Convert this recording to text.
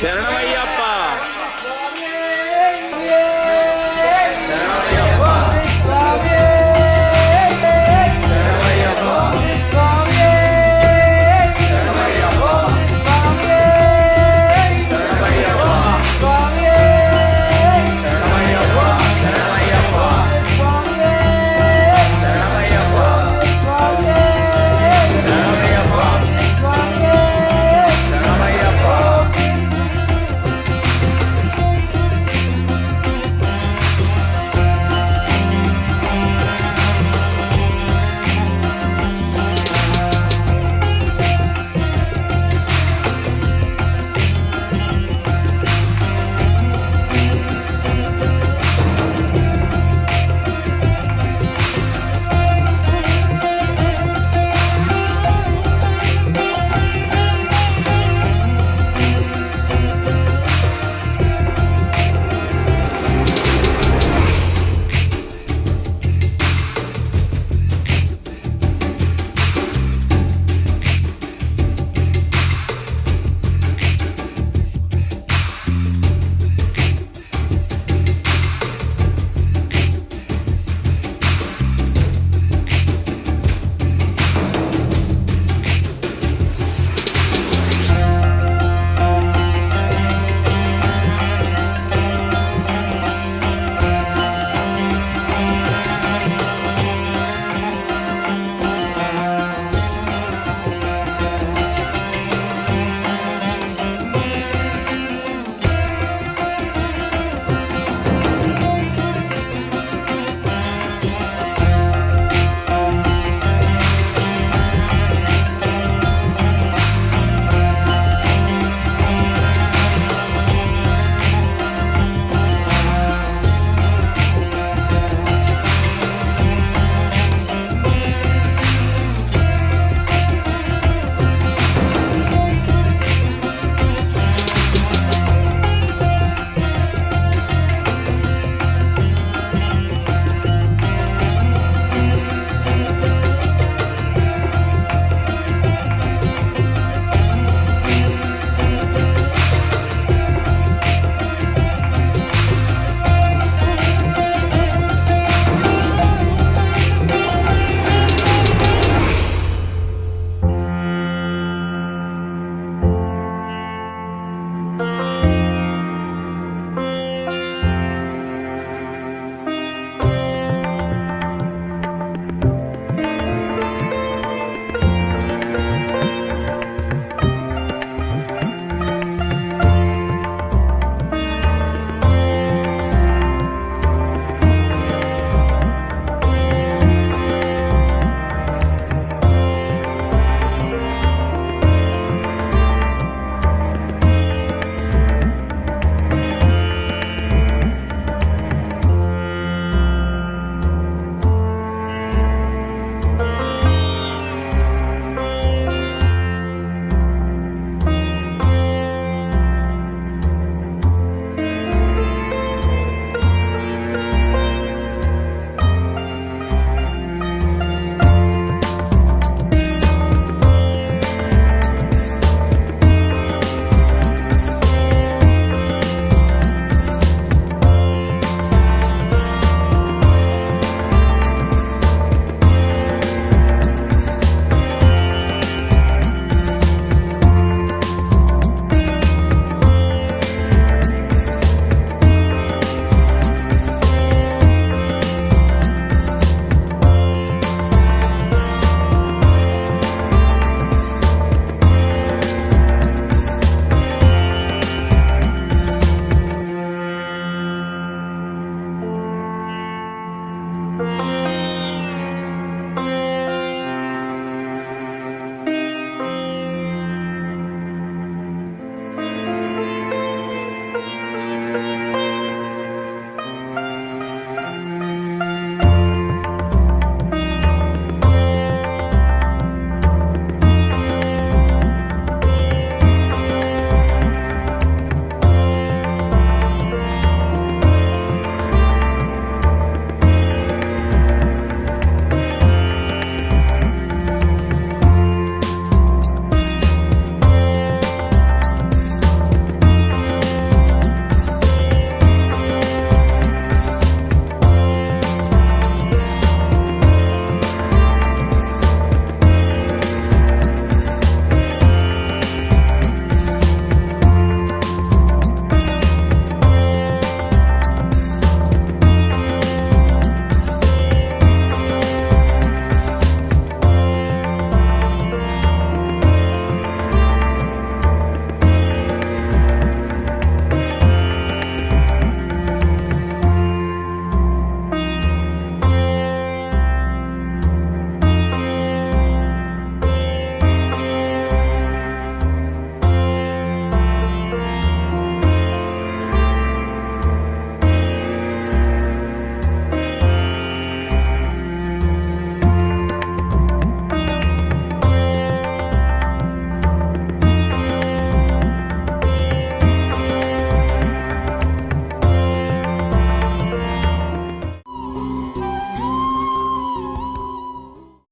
శరణమయ్యప్ప